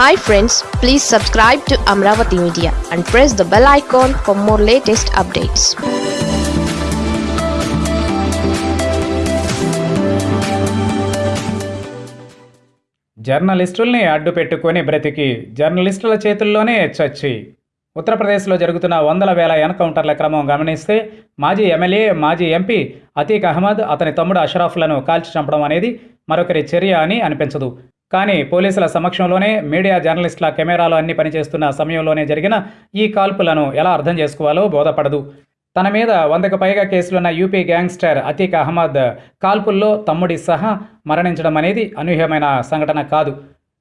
Hi friends please subscribe to Amaravati media and press the bell icon for more latest updates జర్నలిస్టుల్ని అడ్డు పెట్టుకొని బ్రతికి జర్నలిస్టుల చేతుల్లోనే చచ్చి. ఉత్తరప్రదేశ్లో జరుగుతున్న వందల వేల ఎన్కౌంటర్ల క్రమం గమనిస్తే మాజీ ఎమ్మెల్యే మాజీ ఎంపీ అతీక్ అహ్మద్ అతని తమ్ముడు అషరాఫ్లను కాల్చి చంపడం అనేది మరొకరి చర్య అని అనిపించదు. కానీ పోలీసుల సమక్షంలోనే మీడియా జర్నలిస్టుల కెమెరాలు అన్ని పనిచేస్తున్న సమయంలోనే జరిగిన ఈ కాల్పులను ఎలా అర్థం చేసుకోవాలో బోధపడదు. తన మీద వందకు పైగా కేసులున్న యూపీ గ్యాంగ్స్టర్ అతీక్ అహ్మద్ కాల్పుల్లో తమ్ముడి సహా మరణించడం అనేది అనూహ్యమైన సంఘటన కాదు.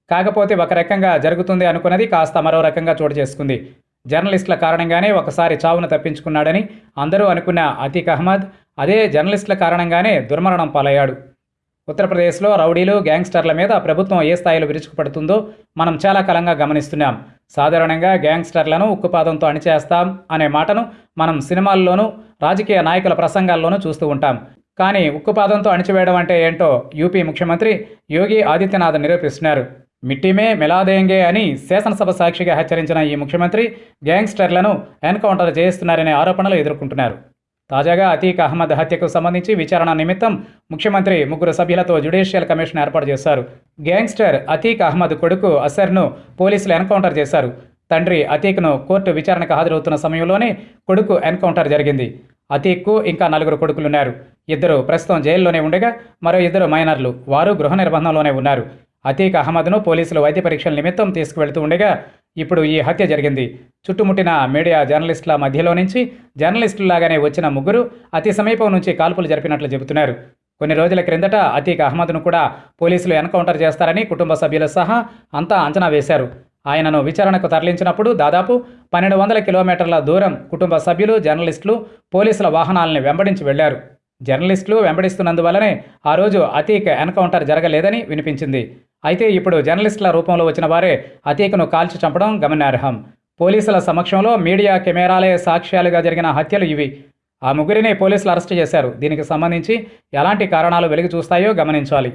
కాకపోతే ఒక రకంగా జరుగుతుంది అనుకున్నది కాస్త మరో రకంగా చోటు చేసుకుంది. జర్నలిస్టుల కారణంగానే ఒకసారి చావును తప్పించుకున్నాడని అందరూ అనుకున్న అతీక్ అహ్మద్ అదే జర్నలిస్టుల కారణంగానే దుర్మరణం పాలయ్యాడు. ఉత్తరప్రదేశ్లో రౌడీలు గ్యాంగ్స్టర్ల మీద ప్రభుత్వం ఏ స్థాయిలో విరుచుకుపడుతుందో మనం చాలా కాలంగా గమనిస్తున్నాం. సాధారణంగా గ్యాంగ్స్టర్లను ఉక్కుపాదంతో అణిచేస్తాం అనే మాటను మనం సినిమాల్లోనూ రాజకీయ నాయకుల ప్రసంగాల్లోనూ చూస్తూ ఉంటాం. కానీ ఉక్కుపాదంతో అణిచివేయడం అంటే ఏంటో యూపీ ముఖ్యమంత్రి యోగి ఆదిత్యనాథ్ నిరూపిస్తున్నారు. మిట్టిమే మిలాదేంగే అని శాసనసభ సాక్షిగా హెచ్చరించిన ఈ ముఖ్యమంత్రి గ్యాంగ్స్టర్లను ఎన్కౌంటర్ చేయిస్తున్నారనే ఆరోపణలు ఎదుర్కొంటున్నారు. తాజాగా అతీక్ అహ్మద్ హత్యకు సంబంధించి విచారణ నిమిత్తం ముఖ్యమంత్రి ముగ్గురు సభ్యులతో జ్యుడిషియల్ కమిషన్ ఏర్పాటు చేశారు. గ్యాంగ్స్టర్ అతీక్ అహ్మద్ కొడుకు అసర్ను పోలీసులు ఎన్కౌంటర్ చేశారు. తండ్రి అతీక్ను కోర్టు విచారణకు హాజరవుతున్న సమయంలోనే కొడుకు ఎన్కౌంటర్ జరిగింది. అతీక్కు ఇంకా నలుగురు కొడుకులున్నారు. ఇద్దరు ప్రస్తుతం జైల్లోనే ఉండగా మరో ఇద్దరు మైనర్లు. వారు గృహ నిర్బంధంలోనే ఉన్నారు. అతీక్ అహ్మద్ను పోలీసులు వైద్య పరీక్షల నిమిత్తం తీసుకువెళ్తూ ఉండగా ఇప్పుడు ఈ హత్య జరిగింది. చుట్టుముట్టిన మీడియా జర్నలిస్టుల మధ్యలో నుంచి జర్నలిస్టులాగానే వచ్చిన ముగ్గురు అతి సమీపం నుంచి కాల్పులు జరిపినట్లు చెబుతున్నారు. కొన్ని రోజుల క్రిందట అతీక్ అహ్మద్ను కూడా పోలీసులు ఎన్కౌంటర్ చేస్తారని కుటుంబ సభ్యులు సహా అంతా అంచనా వేశారు. ఆయనను విచారణకు తరలించినప్పుడు దాదాపు పన్నెండు వందల కిలోమీటర్ల దూరం కుటుంబ సభ్యులు జర్నలిస్టులు పోలీసుల వాహనాలను వెంబడించి వెళ్ళారు. జర్నలిస్టులు వెంబడిస్తున్నందువల్లనే ఆ రోజు అతీక్ ఎన్కౌంటర్ జరగలేదని వినిపించింది. అయితే ఇప్పుడు జర్నలిస్టుల రూపంలో వచ్చిన వారే అతీకను కాల్చి చంపడం గమనార్హం. పోలీసుల సమక్షంలో మీడియా కెమెరాలే సాక్ష్యాలుగా జరిగిన హత్యలు ఇవి. ఆ ముగ్గురిని పోలీసులు అరెస్టు చేశారు. దీనికి సంబంధించి ఎలాంటి కారణాలు వెలుగు చూస్తాయో గమనించాలి.